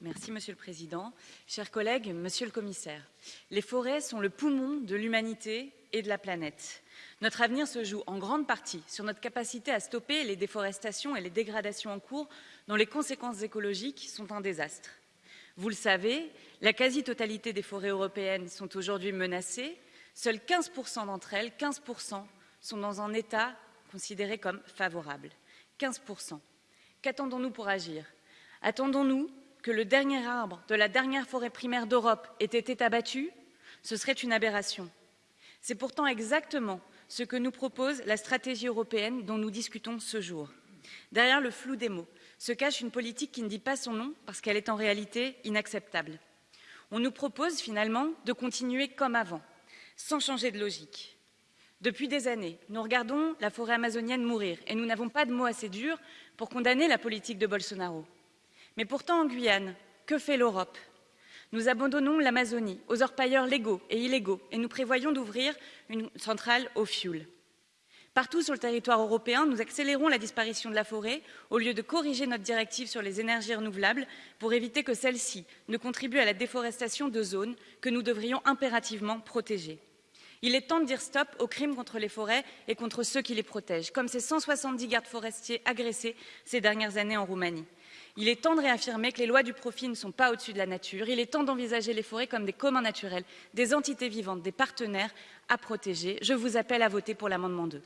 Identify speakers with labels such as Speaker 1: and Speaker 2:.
Speaker 1: Merci, Monsieur le Président. Chers collègues, Monsieur le Commissaire, les forêts sont le poumon de l'humanité et de la planète. Notre avenir se joue en grande partie sur notre capacité à stopper les déforestations et les dégradations en cours dont les conséquences écologiques sont un désastre. Vous le savez, la quasi-totalité des forêts européennes sont aujourd'hui menacées. Seuls 15% d'entre elles, 15%, sont dans un état considéré comme favorable. 15%. Qu'attendons-nous pour agir? Attendons-nous que le dernier arbre de la dernière forêt primaire d'Europe ait été abattu? Ce serait une aberration. C'est pourtant exactement ce que nous propose la stratégie européenne dont nous discutons ce jour. Derrière le flou des mots se cache une politique qui ne dit pas son nom parce qu'elle est en réalité inacceptable. On nous propose finalement de continuer comme avant, sans changer de logique. Depuis des années, nous regardons la forêt amazonienne mourir et nous n'avons pas de mots assez durs pour condamner la politique de Bolsonaro. Mais pourtant, en Guyane, que fait l'Europe? Nous abandonnons l'Amazonie aux orpailleurs légaux et illégaux et nous prévoyons d'ouvrir une centrale au fioul. Partout sur le territoire européen, nous accélérons la disparition de la forêt au lieu de corriger notre directive sur les énergies renouvelables pour éviter que celle-ci ne contribue à la déforestation de zones que nous devrions impérativement protéger. Il est temps de dire stop aux crimes contre les forêts et contre ceux qui les protègent, comme ces 170 gardes forestiers agressés ces dernières années en Roumanie. Il est temps de réaffirmer que les lois du profit ne sont pas au-dessus de la nature. Il est temps d'envisager les forêts comme des communs naturels, des entités vivantes, des partenaires à protéger. Je vous appelle à voter pour l'amendement 2.